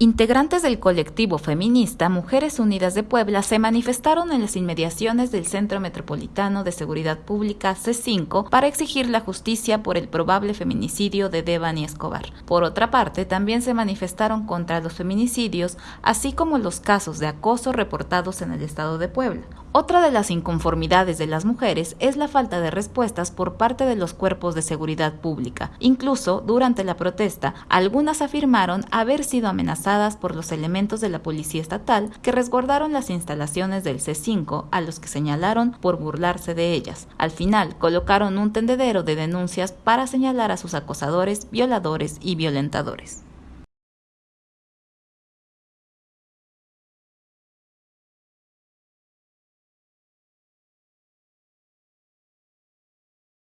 Integrantes del colectivo feminista Mujeres Unidas de Puebla se manifestaron en las inmediaciones del Centro Metropolitano de Seguridad Pública C5 para exigir la justicia por el probable feminicidio de Devani Escobar. Por otra parte, también se manifestaron contra los feminicidios, así como los casos de acoso reportados en el estado de Puebla. Otra de las inconformidades de las mujeres es la falta de respuestas por parte de los cuerpos de seguridad pública. Incluso, durante la protesta, algunas afirmaron haber sido amenazadas por los elementos de la Policía Estatal que resguardaron las instalaciones del C5, a los que señalaron por burlarse de ellas. Al final, colocaron un tendedero de denuncias para señalar a sus acosadores, violadores y violentadores.